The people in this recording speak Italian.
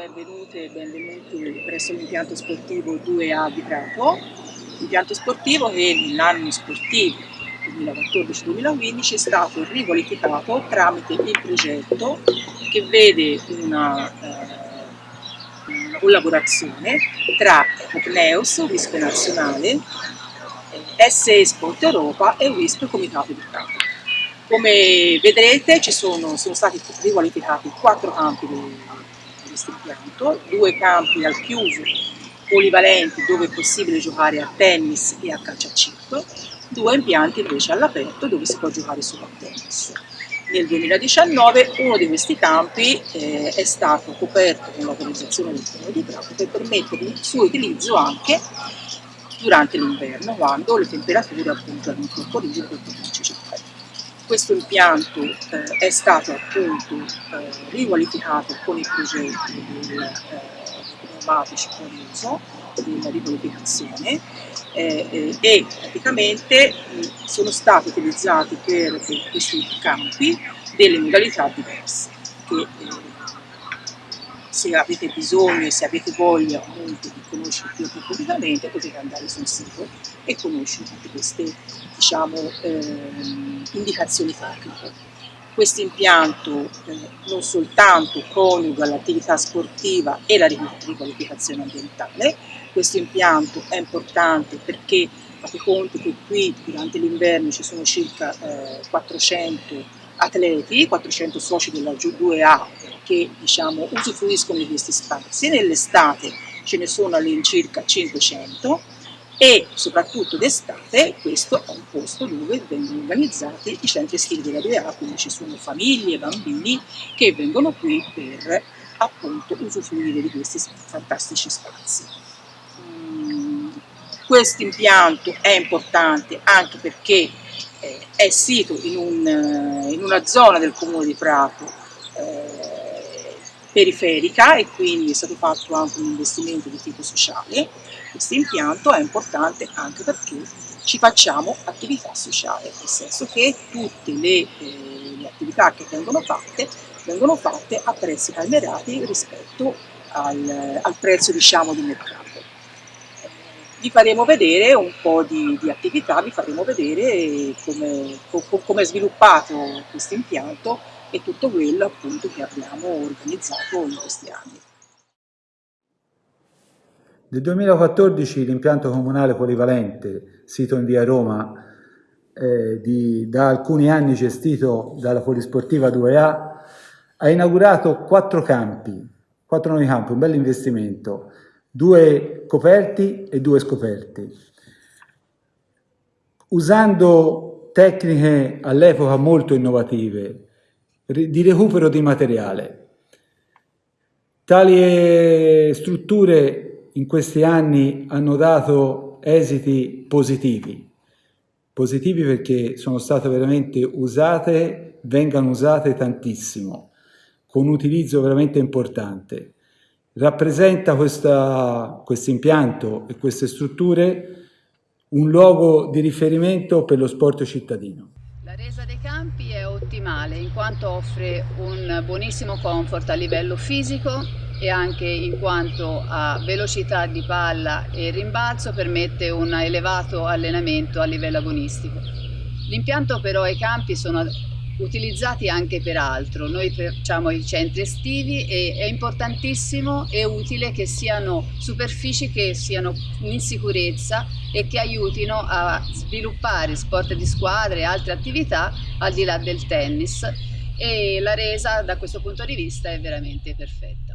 Benvenute e benvenuti presso l'impianto sportivo 2A di Prato, impianto sportivo che nell'anno sportivo 2014-2015 è stato riqualificato tramite il progetto che vede una, eh, una collaborazione tra Cogneus, WISP nazionale, eh, SE Sport Europa e WISP Comitato di Prato. Come vedrete sono, sono stati riqualificati quattro campi di questo impianto, due campi al chiuso polivalenti dove è possibile giocare a tennis e a chip, due impianti invece all'aperto dove si può giocare solo a tennis. Nel 2019 uno di questi campi eh, è stato coperto con l'autorizzazione del Comune di Prato per permettere il suo utilizzo anche durante l'inverno quando le temperature appunto rigide per poterci giocare questo impianto eh, è stato appunto eh, riqualificato con il progetto del eh, pneumatici fuori uso, della riqualificazione eh, eh, e praticamente sono stati utilizzati per, per, questi campi delle modalità diverse che eh, se avete bisogno e se avete voglia appunto di conoscere più approfonditamente potete andare sul sito e conoscere tutte queste diciamo, ehm, indicazioni tecniche. Questo impianto eh, non soltanto coniuga l'attività sportiva e la riqualificazione ambientale, questo impianto è importante perché fate conto che qui durante l'inverno ci sono circa eh, 400 atleti, 400 soci della 2A che diciamo, usufruiscono di questi spazi, nell'estate ce ne sono all'incirca 500 e soprattutto d'estate questo è un posto dove vengono organizzati i centri estivi della 2A, quindi ci sono famiglie bambini che vengono qui per appunto usufruire di questi fantastici spazi. Mm, questo impianto è importante anche perché eh, è sito in, un, in, una zona del comune di Prato periferica e quindi è stato fatto anche un investimento di tipo sociale. Questo impianto è importante anche perché ci facciamo attività sociale, nel senso che tutte le, eh, le attività che vengono fatte vengono fatte a prezzi calmerati rispetto al, al prezzo diciamo, di mercato vi faremo vedere un po' di, di attività, vi faremo vedere come, come è sviluppato questo impianto e tutto quello appunto che abbiamo organizzato in questi anni. Nel 2014 l'impianto comunale polivalente, sito in via Roma, eh, di, da alcuni anni gestito dalla Polisportiva 2A, ha inaugurato quattro campi, quattro nuovi campi, un bel investimento, due coperti e due scoperti. Usando tecniche all'epoca molto innovative di recupero di materiale. Tali strutture in questi anni hanno dato esiti positivi, positivi perché sono state veramente usate, vengano usate tantissimo, con un utilizzo veramente importante rappresenta questo impianto e queste strutture un luogo di riferimento per lo sport cittadino. La resa dei campi ottimale in quanto offre un buonissimo comfort a livello fisico e anche in quanto a velocità di palla e rimbalzo permette un elevato allenamento a livello agonistico. L'impianto però e i campi sono utilizzati anche per altro. Noi facciamo i centri estivi e è importantissimo e utile che siano superfici che siano in sicurezza e che aiutino a sviluppare sport di squadra e altre attività al di là del tennis e la resa da questo punto di vista è veramente perfetta.